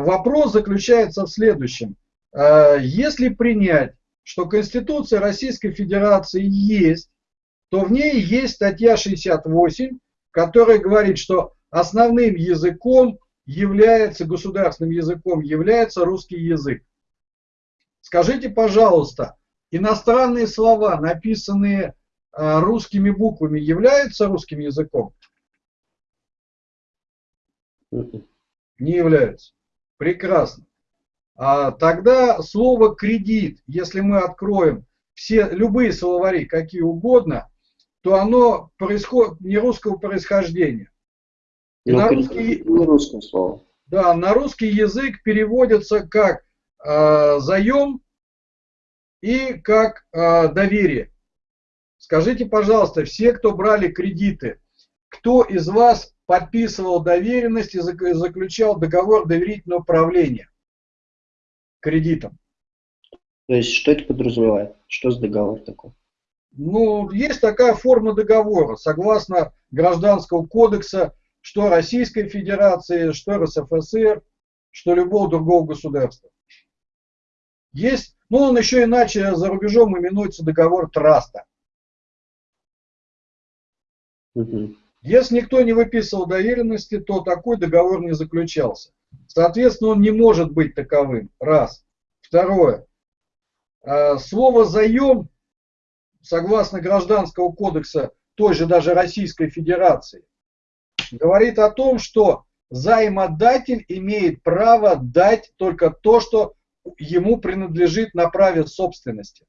вопрос заключается в следующем. Э, если принять, что Конституция Российской Федерации есть, то в ней есть статья 68, которая говорит, что основным языком является, государственным языком является русский язык. Скажите, пожалуйста, иностранные слова, написанные э, русскими буквами, являются русским языком? Не являются. Прекрасно. А тогда слово кредит, если мы откроем все любые словари, какие угодно, то оно происходит не русского происхождения. И на русский, не русское слово. Да, на русский язык переводится как э, заем и как э, доверие. Скажите, пожалуйста, все, кто брали кредиты, кто из вас подписывал доверенность и заключал договор доверительного управления кредитом? То есть, что это подразумевает? Что за договор такой? Ну, есть такая форма договора, согласно Гражданского кодекса, что Российской Федерации, что РСФСР, что любого другого государства. Есть, ну он еще иначе за рубежом именуется договор траста. Угу. Если никто не выписывал доверенности, то такой договор не заключался. Соответственно, он не может быть таковым. Раз. Второе. А, слово «заем», согласно Гражданского кодекса той же даже Российской Федерации, говорит о том, что займодатель имеет право дать только то, что ему принадлежит на праве собственности.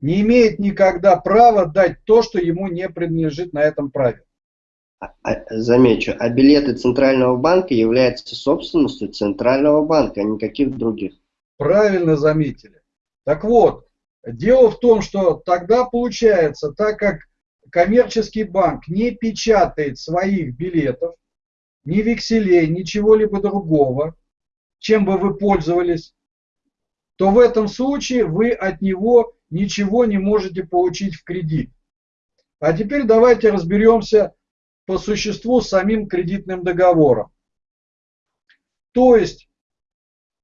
Не имеет никогда права дать то, что ему не принадлежит на этом праве. А, а, замечу, а билеты Центрального банка являются собственностью Центрального банка, а никаких других. Правильно заметили. Так вот, дело в том, что тогда получается, так как коммерческий банк не печатает своих билетов, ни векселей, ничего-либо другого, чем бы вы пользовались, то в этом случае вы от него ничего не можете получить в кредит. А теперь давайте разберемся по существу самим кредитным договором. То есть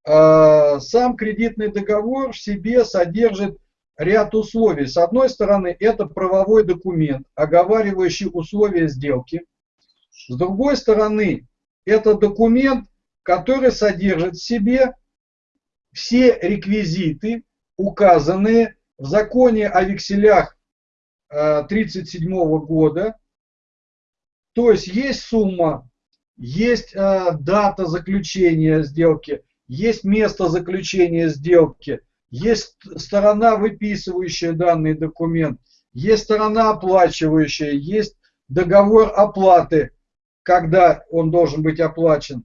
э, сам кредитный договор в себе содержит ряд условий. С одной стороны, это правовой документ, оговаривающий условия сделки. С другой стороны, это документ, который содержит в себе все реквизиты, указанные в законе о векселях 1937 э, года. То есть есть сумма, есть э, дата заключения сделки, есть место заключения сделки – есть сторона, выписывающая данный документ, есть сторона оплачивающая, есть договор оплаты, когда он должен быть оплачен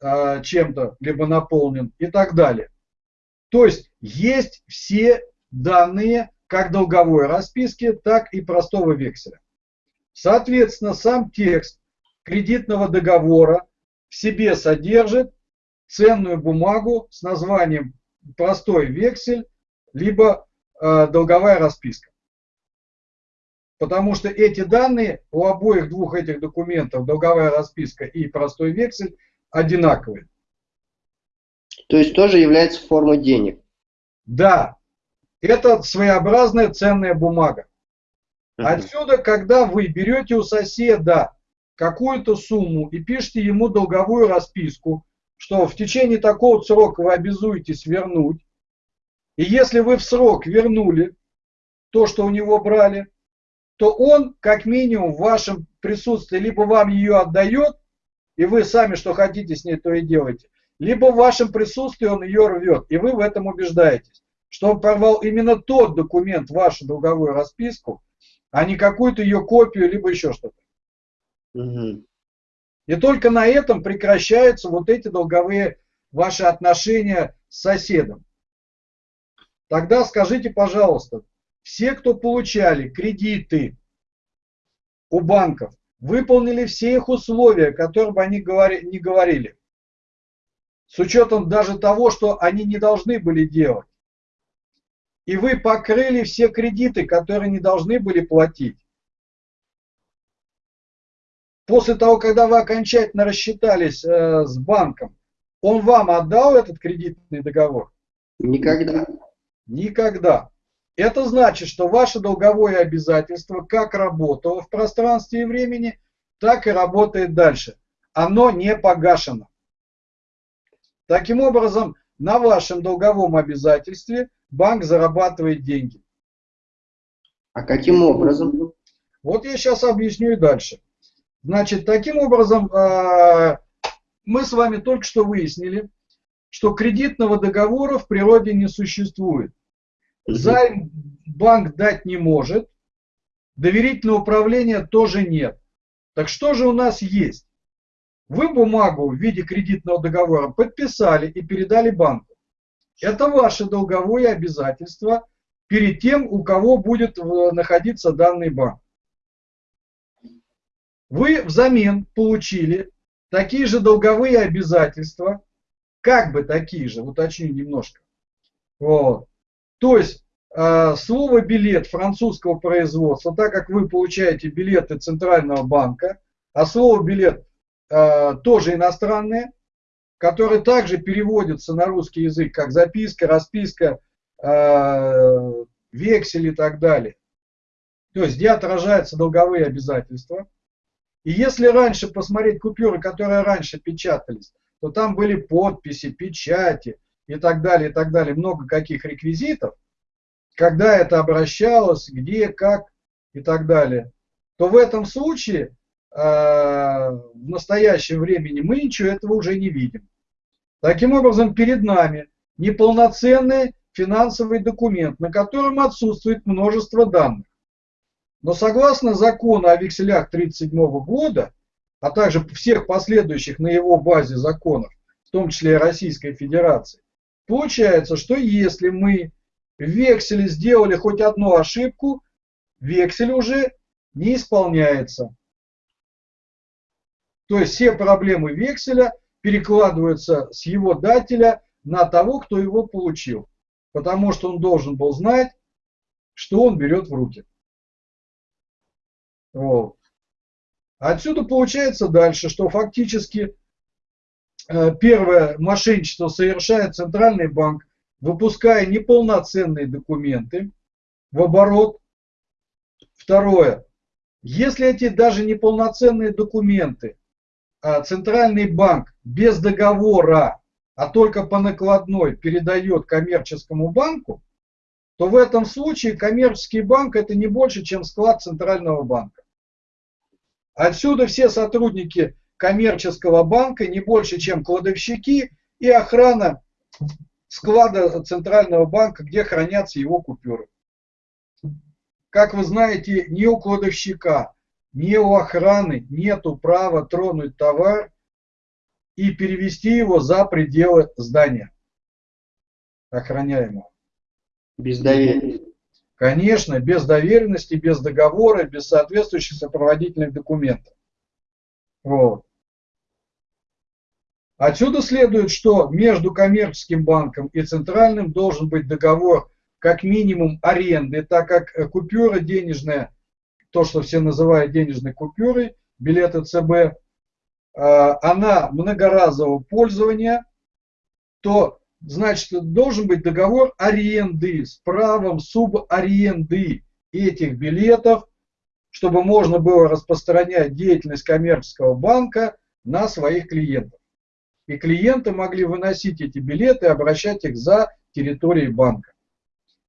э, чем-то, либо наполнен и так далее. То есть есть все данные как долговой расписки, так и простого векселя. Соответственно, сам текст кредитного договора в себе содержит ценную бумагу с названием простой вексель, либо э, долговая расписка. Потому что эти данные у обоих двух этих документов, долговая расписка и простой вексель, одинаковые. То есть тоже является формой денег? Да. Это своеобразная ценная бумага. Отсюда, когда вы берете у соседа какую-то сумму и пишете ему долговую расписку, что в течение такого срока вы обязуетесь вернуть. И если вы в срок вернули то, что у него брали, то он, как минимум, в вашем присутствии либо вам ее отдает, и вы сами, что хотите с ней, то и делаете, либо в вашем присутствии он ее рвет, и вы в этом убеждаетесь, что он порвал именно тот документ, вашу долговую расписку, а не какую-то ее копию, либо еще что-то. Угу. И только на этом прекращаются вот эти долговые ваши отношения с соседом. Тогда скажите, пожалуйста, все, кто получали кредиты у банков, выполнили все их условия, которые бы они говори, не говорили. С учетом даже того, что они не должны были делать. И вы покрыли все кредиты, которые не должны были платить. После того, когда вы окончательно рассчитались э, с банком, Он вам отдал этот кредитный договор? Никогда. Никогда. Это значит, что ваше долговое обязательство как работало в пространстве и времени, так и работает дальше. Оно не погашено. Таким образом, на вашем долговом обязательстве банк зарабатывает деньги. А каким образом? Вот я сейчас объясню и дальше. Значит, таким образом, а, мы с вами только что выяснили, что кредитного договора в природе не существует. Займ банк дать не может, доверительного управления тоже нет. Так что же у нас есть? Вы бумагу в виде кредитного договора подписали и передали банку. Это ваше долговое обязательство перед тем, у кого будет э, находиться данный банк. Вы взамен получили такие же долговые обязательства, как бы такие же, уточню немножко. Вот. То есть э, слово билет французского производства, так как вы получаете билеты Центрального банка, а слово билет э, тоже иностранное, которое также переводится на русский язык как записка, расписка, э, вексель и так далее. То есть где отражаются долговые обязательства. И если раньше посмотреть купюры, которые раньше печатались, то там были подписи, печати и так далее, и так далее, много каких реквизитов, когда это обращалось, где, как и так далее, то в этом случае в настоящем времени мы ничего этого уже не видим. Таким образом, перед нами неполноценный финансовый документ, на котором отсутствует множество данных. Но согласно закону о векселях 1937 года, а также всех последующих на его базе законов, в том числе и Российской Федерации, получается, что если мы в векселе сделали хоть одну ошибку, вексель уже не исполняется. То есть все проблемы векселя перекладываются с его дателя на того, кто его получил. Потому что он должен был знать, что он берет в руки. Вот. Отсюда получается дальше, что фактически э, первое мошенничество совершает Центральный банк, выпуская неполноценные документы в оборот. Второе. Если эти даже неполноценные документы Центральный банк без договора, а только по накладной передает коммерческому банку, то в этом случае коммерческий банк это не больше, чем склад Центрального банка. Отсюда все сотрудники коммерческого банка не больше, чем кладовщики и охрана склада Центрального банка, где хранятся его купюры. Как вы знаете, ни у кладовщика, ни у охраны нету права тронуть товар и перевести его за пределы здания охраняемого. Без доверия. Конечно, без доверенности, без договора, без соответствующих сопроводительных документов. Вот. Отсюда следует, что между коммерческим банком и центральным должен быть договор как минимум аренды, так как купюра денежная, то, что все называют денежной купюрой, билеты ЦБ, а, она многоразового пользования, то значит, должен быть договор аренды с правом субаренды этих билетов, чтобы можно было распространять деятельность коммерческого банка на своих клиентов. И клиенты могли выносить эти билеты и обращать их за территорией банка.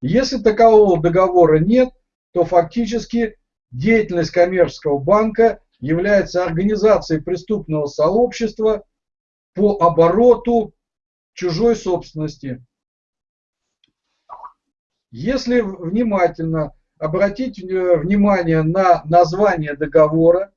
Если такового договора нет, то фактически деятельность коммерческого банка является организацией преступного сообщества по обороту чужой собственности. Если внимательно обратить э, внимание на название договора,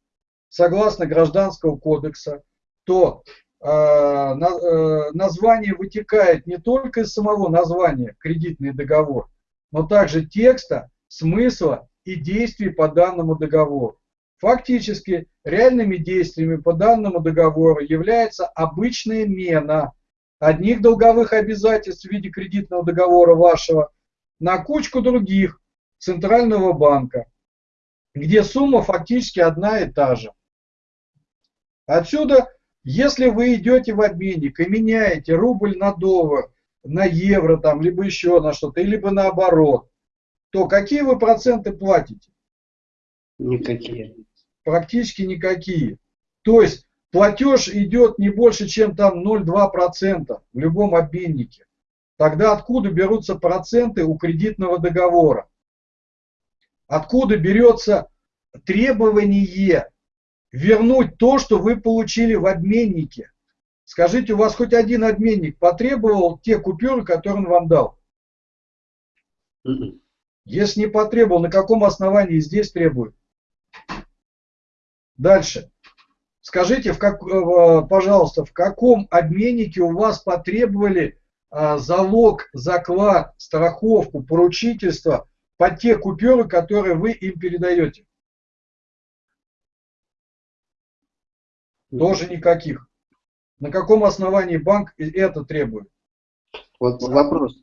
согласно Гражданского кодекса, то э, э, название вытекает не только из самого названия кредитный договор, но также текста, смысла и действий по данному договору. Фактически реальными действиями по данному договору является обычная мена – одних долговых обязательств в виде кредитного договора вашего на кучку других Центрального банка, где сумма фактически одна и та же. Отсюда Если вы идете в обменник и меняете рубль на доллар, на евро, там, либо еще на что-то, либо наоборот, то какие вы проценты платите? Никакие. Практически никакие. То есть платеж идет не больше, чем там 0,2% в любом обменнике. Тогда откуда берутся проценты у кредитного договора? Откуда берется требование вернуть то, что вы получили в обменнике? Скажите, у вас хоть один обменник потребовал те купюры, которые он вам дал? Если не потребовал, на каком основании здесь требуют? Дальше. Скажите, в как, э, пожалуйста, в каком обменнике у вас потребовали а, залог, заклад, страховку, поручительство под те купюры, которые вы им передаете? Тоже никаких. На каком основании банк это требует? Вот вопрос.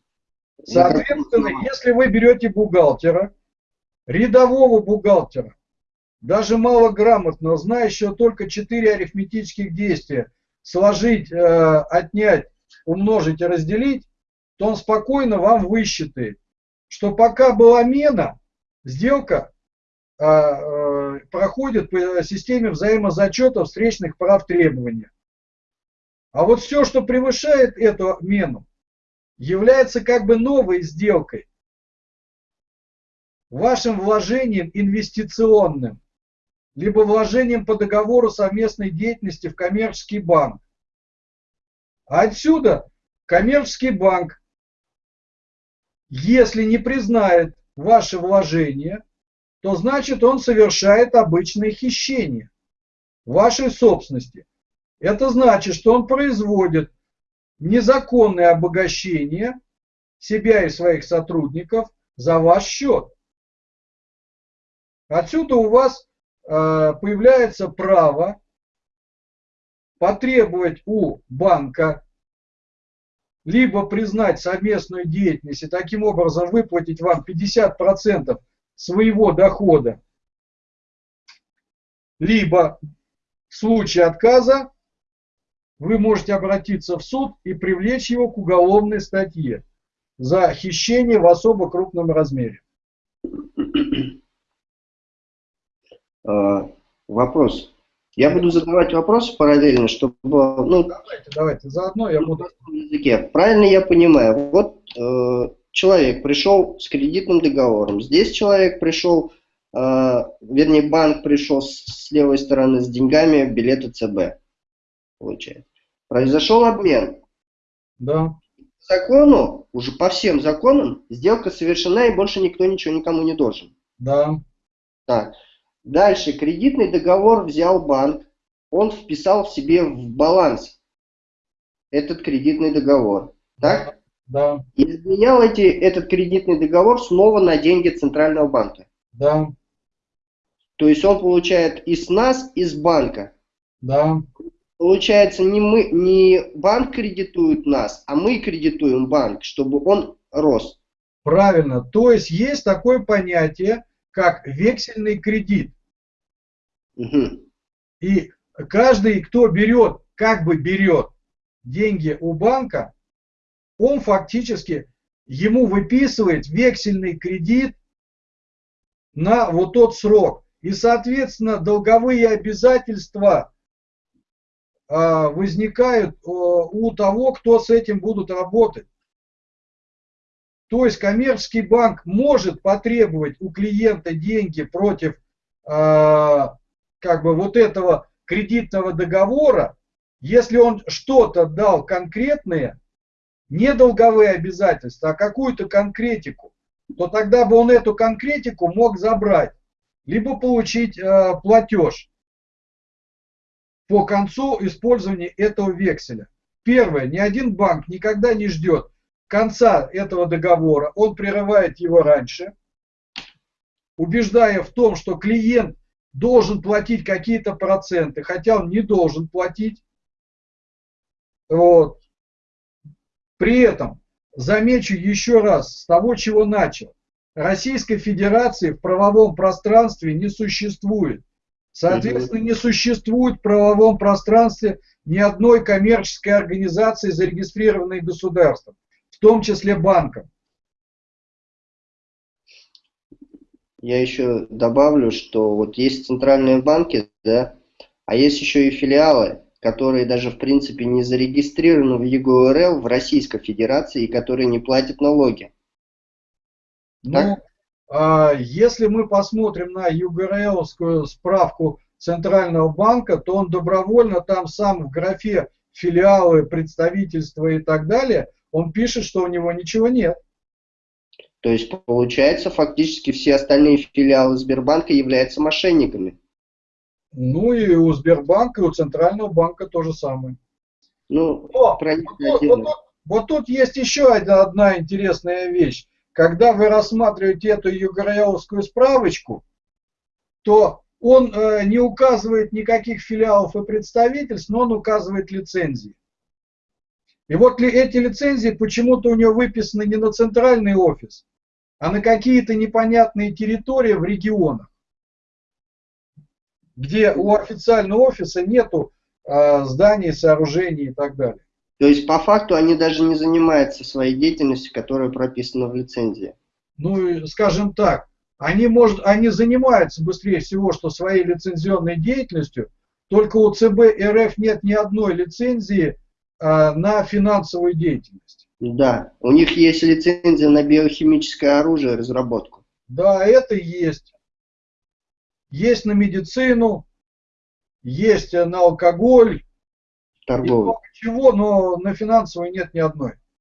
Соответственно, если вы берете бухгалтера, рядового бухгалтера, даже малограмотного, знающего только 4 арифметических действия, сложить, э, отнять, умножить и разделить, то он спокойно вам высчитает, что пока была мена, сделка э, э, проходит по системе взаимозачета встречных прав требования. А вот все, что превышает эту мену, является как бы новой сделкой, вашим вложением инвестиционным, либо вложением по договору совместной деятельности в коммерческий банк. А отсюда коммерческий банк, если не признает ваше вложение, то значит он совершает обычное хищение вашей собственности. Это значит, что он производит незаконное обогащение себя и своих сотрудников за ваш счет. Отсюда у вас э, появляется право потребовать у банка либо признать совместную деятельность и таким образом выплатить вам 50% своего дохода, либо в случае отказа вы можете обратиться в суд и привлечь его к уголовной статье за хищение в особо крупном размере. А, вопрос. Я буду задавать вопросы параллельно, чтобы... Ну, давайте, давайте, заодно я буду... Языке. Правильно я понимаю, вот э, человек пришел с кредитным договором, здесь человек пришел, э, вернее банк пришел с, с левой стороны с деньгами билеты ЦБ, получается. Произошел обмен. Да. По закону, уже по всем законам, сделка совершена и больше никто ничего никому не должен. Да. Так. Дальше кредитный договор взял банк, он вписал в себе в баланс этот кредитный договор. Так? Да. И изменял эти, этот кредитный договор снова на деньги Центрального банка. Да. То есть он получает и с нас, и с банка. Да. Получается, не, мы, не банк кредитует нас, а мы кредитуем банк, чтобы он рос. Правильно. То есть есть такое понятие, как вексельный кредит. Угу. И каждый, кто берет, как бы берет деньги у банка, он фактически ему выписывает вексельный кредит на вот тот срок. И, соответственно, долговые обязательства возникают а, у того, кто с этим будут работать. То есть коммерческий банк может потребовать у клиента деньги против а, как бы вот этого кредитного договора, если он что-то дал конкретное, не долговые обязательства, а какую-то конкретику, то тогда бы он эту конкретику мог забрать, либо получить э, платеж по концу использования этого векселя. Первое, ни один банк никогда не ждет конца этого договора, он прерывает его раньше, убеждая в том, что клиент должен платить какие-то проценты, хотя он не должен платить. Вот. При этом, замечу еще раз, с того, чего начал, Российской Федерации в правовом пространстве не существует. Соответственно, не существует в правовом пространстве ни одной коммерческой организации, зарегистрированной государством, в том числе банком. Я еще добавлю, что вот есть центральные банки, да, а есть еще и филиалы, которые даже в принципе не зарегистрированы в ЕГОРЛ в Российской Федерации и которые не платят налоги. Ну, а, если мы посмотрим на ЮГРЛскую справку Центрального банка, то он добровольно там сам в графе филиалы, представительства и так далее, он пишет, что у него ничего нет. То есть, получается, фактически все остальные филиалы Сбербанка являются мошенниками. Ну и у Сбербанка, и у Центрального банка то же самое. Ну, Но, вот, вот, вот, вот тут есть еще одна, одна интересная вещь. Когда вы рассматриваете эту югораевскую справочку, то он э, не указывает никаких филиалов и представительств, но он указывает лицензии. И вот ли эти лицензии почему-то у него выписаны не на центральный офис, а на какие-то непонятные территории в регионах, где у официального офиса нету э, зданий, сооружений и так далее. То есть по факту они даже не занимаются своей деятельностью, которая прописана в лицензии. Ну, скажем так, они, может, они занимаются быстрее всего, что своей лицензионной деятельностью, только у ЦБ РФ нет ни одной лицензии э, на финансовую деятельность. Да, у них есть лицензия на биохимическое оружие, разработку. Да, это есть. Есть на медицину, есть на алкоголь, торговлю. Чего, но на финансовую нет ни одной.